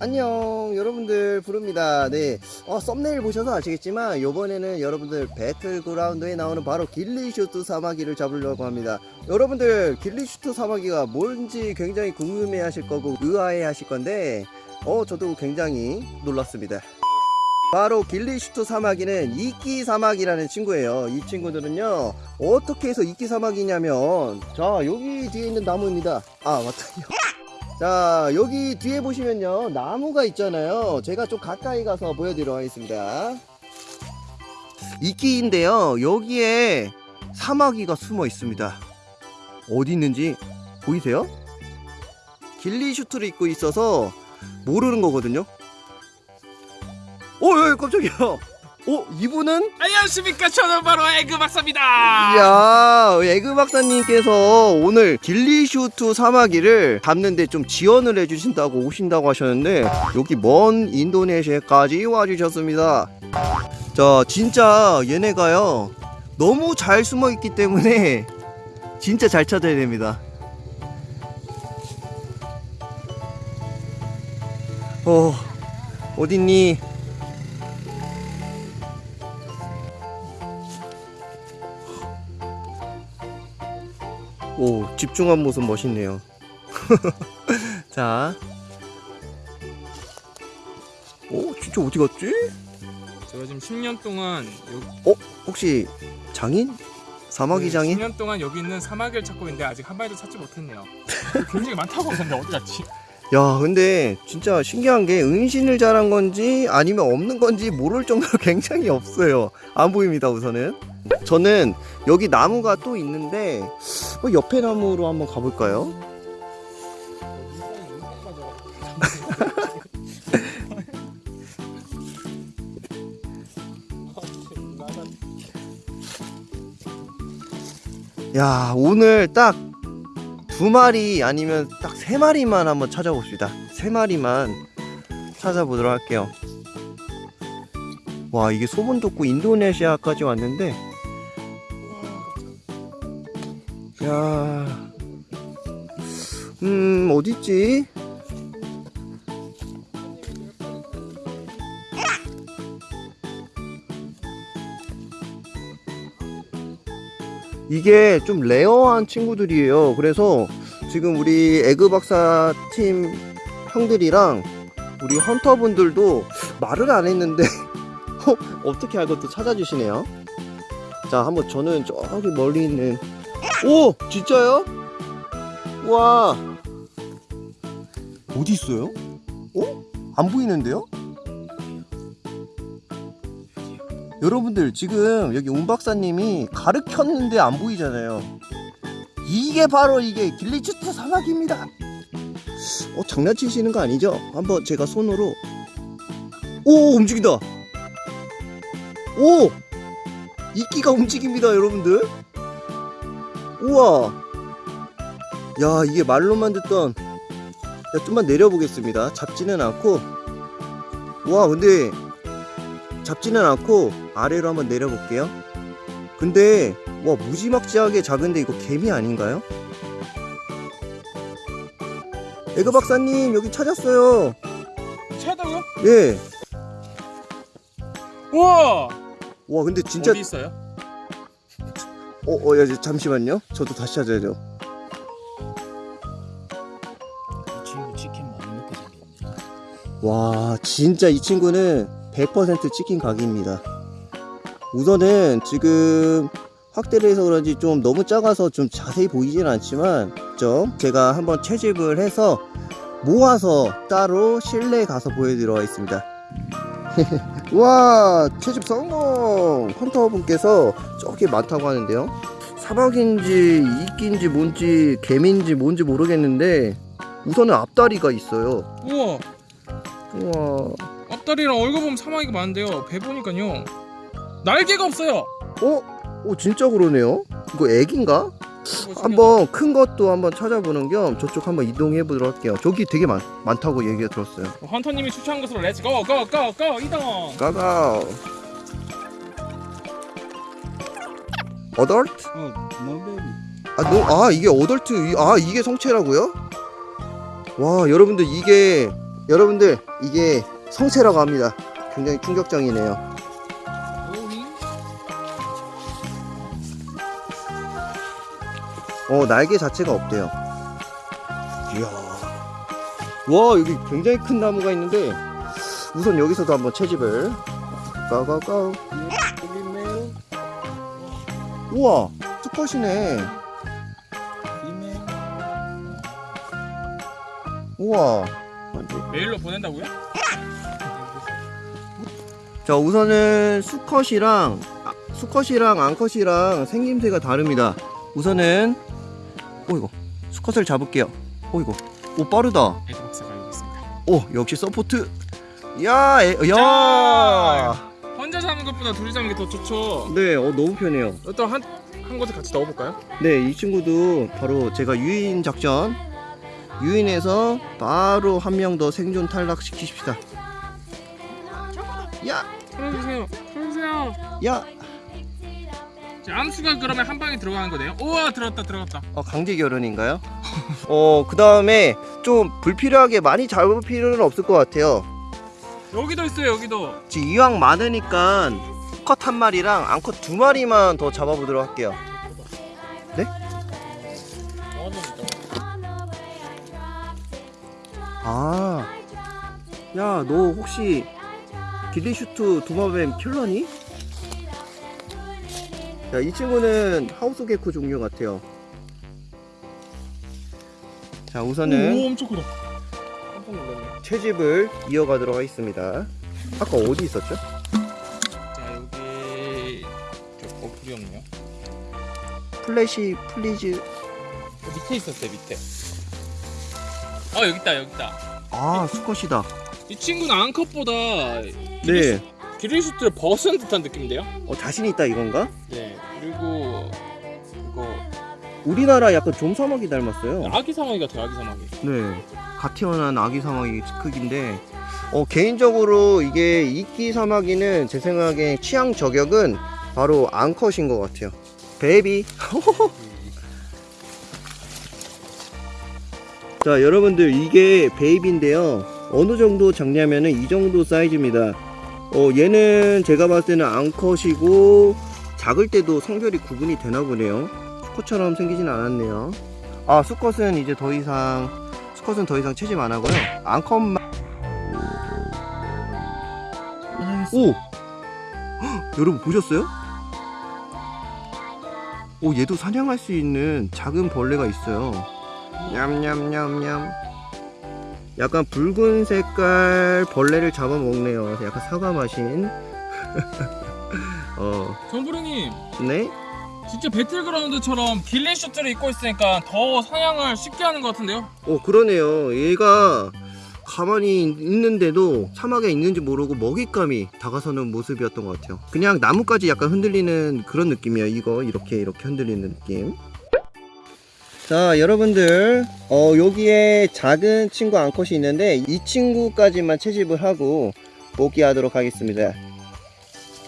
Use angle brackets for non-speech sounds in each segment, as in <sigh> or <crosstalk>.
안녕 여러분들 부릅니다. 네. 어, 썸네일 보셔서 아시겠지만 요번에는 여러분들 배틀그라운드에 나오는 바로 길리슈트 사마귀를 잡으려고 합니다. 여러분들 길리슈트 사마귀가 뭔지 굉장히 궁금해 하실 거고 의아해 하실 건데 어 저도 굉장히 놀랐습니다. 바로 길리슈트 사마귀는 이끼 사마귀라는 친구예요. 이 친구들은요 어떻게 해서 이끼 사마귀냐면 자 여기 뒤에 있는 나무입니다. 아 맞다 자 여기 뒤에 보시면요 나무가 있잖아요. 제가 좀 가까이 가서 보여드리도록 하겠습니다. 이끼인데요 여기에 사마귀가 숨어 있습니다. 어디 있는지 보이세요? ghillie suit를 입고 있어서 모르는 거거든요. 어, 어 깜짝이야 어 이분은? 안녕하십니까. 저는 바로 에그 박사입니다. 이야 에그 박사님께서 오늘 ghillie suit 사마귀를 잡는데 좀 지원을 해주신다고 오신다고 하셨는데 여기 먼 인도네시아까지 와주셨습니다. 자 진짜 얘네가요 너무 잘 숨어 있기 때문에 진짜 잘 찾아야 됩니다. 어 어딨니 오 집중한 모습 멋있네요 <laughs> 자 오 진짜 어디 갔지? 제가 지금 10년 동안 요, 어? 혹시 장인? 사마귀 네, 장인? 10년 동안 여기 있는 사마귀를 찾고 있는데 아직 한 마리도 찾지 못했네요 굉장히 많다고 하는데 어디 갔지? 야 근데 진짜 신기한 게 은신을 잘한 건지 아니면 없는 건지 모를 정도로 <laughs> 굉장히 없어요 안 보입니다 우선은 저는 여기 나무가 또 있는데 어, 옆에 나무로 한번 가볼까요? <laughs> 야 오늘 딱 두 마리 아니면 딱 세 마리만 한번 찾아봅시다 세 마리만 찾아보도록 할게요 와 이게 소문 듣고 인도네시아까지 왔는데 야, 음 어딨지? 이게 좀 rare한 친구들이에요. 그래서 지금 우리 에그 박사 팀 형들이랑 우리 헌터분들도 말을 안 했는데 <laughs> 어, 어떻게 알고 또 찾아주시네요. 자, 한번 저는 저기 멀리 있는 오! 진짜요? 와 어디 있어요? 어? 안 보이는데요? 여러분들 지금 여기 운 박사님이 가르쳤는데 안 보이잖아요 이게 바로 이게 길리추트 사막입니다 어 장난치시는 거 아니죠? 한번 제가 손으로 오 움직인다 오 이끼가 움직입니다 여러분들 우와 야 이게 말로만 듣던 야 좀만 내려보겠습니다 잡지는 않고 와 근데 잡지는 않고 아래로 한번 내려볼게요 근데 와 무지막지하게 작은데 이거 개미 아닌가요? 에그 박사님 여기 찾았어요 찾아요? 예. 우와 와 근데 진짜 어디 있어요? 어, 어, 야, 잠시만요. 저도 다시 찾아야죠. 이 친구 치킨 많이 먹게 생겼네. 와, 진짜 이 친구는 100% 치킨 각입니다. 우선은 지금 확대를 해서 그런지 좀 너무 작아서 좀 자세히 보이진 않지만 좀 제가 한번 채집을 해서 모아서 따로 실내에 가서 보여드리도록 하겠습니다. <laughs> 와 채집 성공! 헌터분께서 저기 많다고 하는데요. 사막인지 이끼인지 뭔지 개미인지 뭔지 모르겠는데 우선은 앞다리가 있어요. 우와 우와. 앞다리랑 얼굴 보면 사마귀가 많은데요 배 보니까요 날개가 없어요 어? 오 진짜 그러네요. 이거 애기인가? 한번 큰 것도 한번 찾아보는 겸 저쪽 한번 이동해 보도록 할게요. 저기 되게 많, 많다고 얘기가 들었어요. 헌터님이 추천한 것으로 let's go go go go 이동 가가. adult? 어. 아, 너, 아 이게 adult 이- 아 이게 성체라고요? 와 여러분들 이게 여러분들 이게 성체라고 합니다. 굉장히 충격적이네요. 어 날개 자체가 없대요. 이야. 와 여기 굉장히 큰 나무가 있는데 우선 여기서도 한번 채집을 있네요. 우와 수컷이네 있네요. 우와. 메일로 보낸다고요? 자 우선은 수컷이랑 아, 수컷이랑 암컷이랑 생김새가 다릅니다 우선은 오이고 수컷을 잡을게요 오이고 오 빠르다 여기 있습니다. 오 역시 support 야, 에, 야. 자! 혼자 잡는 것보다 둘이 잡는 게 더 좋죠. 네, 어, 너무 편해요. 또한 한 곳에 같이 넣어볼까요? 네, 이 친구도 바로 제가 유인 작전 유인해서 바로 한 명 더 생존 탈락 시키십시다. 야, 풀어주세요. 풀어주세요. 야, 자, 암수가 그러면 한 방에 들어가는 거네요. 우와 들어갔다 들어갔다. 어, 강제 결혼인가요? <laughs> 어, 그 다음에 좀 불필요하게 많이 잡을 필요는 없을 것 같아요. 여기도 있어요 여기도. 지금 이왕 많으니까 컷 한 마리랑 암컷 두 마리만 더 잡아보도록 할게요. 아, 야, 너 혹시 길리슈트 도마뱀 킬러니? 야, 이 친구는 하우스 개코 종류 같아요. 자, 우선은 오 엄청 크다. 깜짝 놀랐네. 채집을 이어가도록 하겠습니다. 아까 어디 있었죠? 자 여기 저어 불이 없네요. 플래시 please. 어, 밑에 있었어요 밑에. 어 여기 있다 여기 있다. 아, 수컷이다. 이 친구는 암컷보다 네. ghillie suit를 벗은 듯한 느낌인데요? 어, 자신 있다 이건가? 네. 그리고 이거 우리나라 약간 좀사마귀 닮았어요. 아기 사마귀 같아요 아기 사마귀. 네. 갓 태어난 아기 사마귀 크기인데, 어, 개인적으로 이게 이끼 사마귀는 제 생각에 취향 저격은 바로 암컷인 것 같아요. baby. <laughs> 자, 여러분들 이게 baby인데요. 어느 정도 작냐면은 이 정도 사이즈입니다. 어, 얘는 제가 봤을 때는 암컷이고 작을 때도 성별이 구분이 되나 보네요. 수컷처럼 생기진 않았네요. 아, 수컷은 이제 더 이상 수컷은 더 이상 채집 안 하고요. 암컷만 오! 헉, 여러분 보셨어요? 오, 얘도 사냥할 수 있는 작은 벌레가 있어요. 냠냠냠냠. 약간 붉은 색깔 벌레를 잡아먹네요. 약간 사과 맛인. <laughs> 어, 정부령님 네? 진짜 배틀그라운드처럼 길린 슈트를 입고 있으니까 더 사냥을 쉽게 하는 것 같은데요? 어, 그러네요. 얘가 가만히 있는데도 사막에 있는지 모르고 먹잇감이 다가서는 모습이었던 것 같아요. 그냥 나뭇가지 약간 흔들리는 그런 느낌이에요. 이거 이렇게 이렇게 흔들리는 느낌. 자, 여러분들, 어, 여기에 작은 친구 암컷이 있는데 이 친구까지만 채집을 하고 복귀하도록 하겠습니다.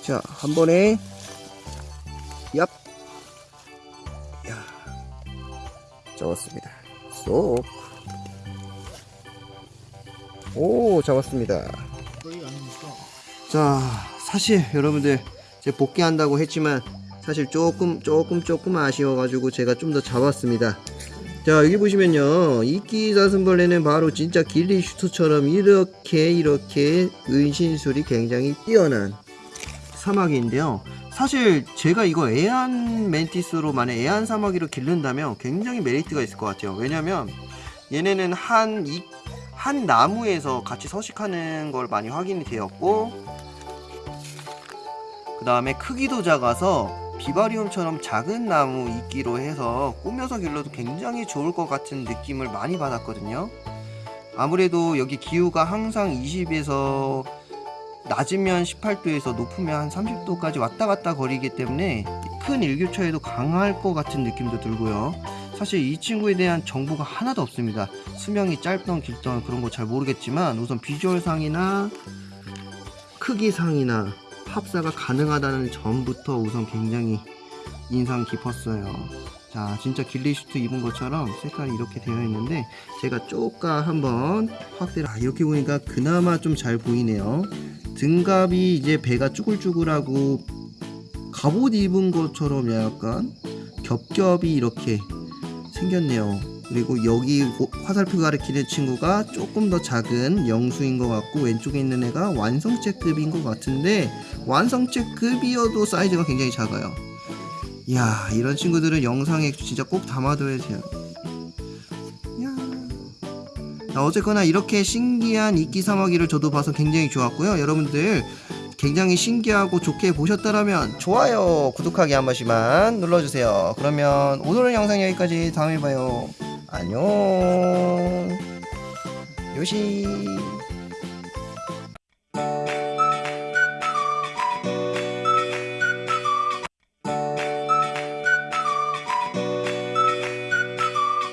자, 한 번에 얍. 야. 잡았습니다. 쏙. 오, 잡았습니다. 자, 사실 여러분들 제가 복귀한다고 했지만 사실 조금 조금 조금 아쉬워가지고 제가 좀 더 잡았습니다. 자 여기 보시면요 이끼 사슴벌레는 바로 진짜 길리 슈트처럼 이렇게 이렇게 은신술이 굉장히 뛰어난 사마귀인데요. 사실 제가 이거 애완 멘티스로 만약 애완 사마귀로 기른다면 굉장히 메리트가 있을 것 같아요. 왜냐면 얘네는 한, 이, 한 나무에서 같이 서식하는 걸 많이 확인이 되었고 그 다음에 크기도 작아서 비바리움처럼 작은 나무 이끼로 해서 꾸며서 길러도 굉장히 좋을 것 같은 느낌을 많이 받았거든요. 아무래도 여기 기후가 항상 20에서 낮으면 18도에서 높으면 한 30도까지 왔다 갔다 거리기 때문에 큰 일교차에도 강할 것 같은 느낌도 들고요. 사실 이 친구에 대한 정보가 하나도 없습니다. 수명이 짧던 길던 그런 거 잘 모르겠지만 우선 비주얼상이나 크기상이나 합사가 가능하다는 점부터 우선 굉장히 인상 깊었어요. 자 진짜 길리슈트 입은 것처럼 색깔이 이렇게 되어 있는데 제가 쪼까 한번 확대를 아, 이렇게 보니까 그나마 좀 잘 보이네요 등갑이 이제 배가 쭈글쭈글하고 갑옷 입은 것처럼 약간 겹겹이 이렇게 생겼네요 그리고 여기 고- 화살표 가리키는 친구가 조금 더 작은 영수인 것 같고 왼쪽에 있는 애가 완성체급인 것 같은데 완성체급이어도 사이즈가 굉장히 작아요. 이야 이런 친구들은 영상에 진짜 꼭 담아둬야 돼요. 자, 어쨌거나 이렇게 신기한 이끼 사마귀를 저도 봐서 굉장히 좋았고요. 여러분들 굉장히 신기하고 좋게 보셨다면 좋아요 구독하기 한 번씩만 눌러주세요. 그러면 오늘은 영상 여기까지. 다음에 봐요 안녕. 요시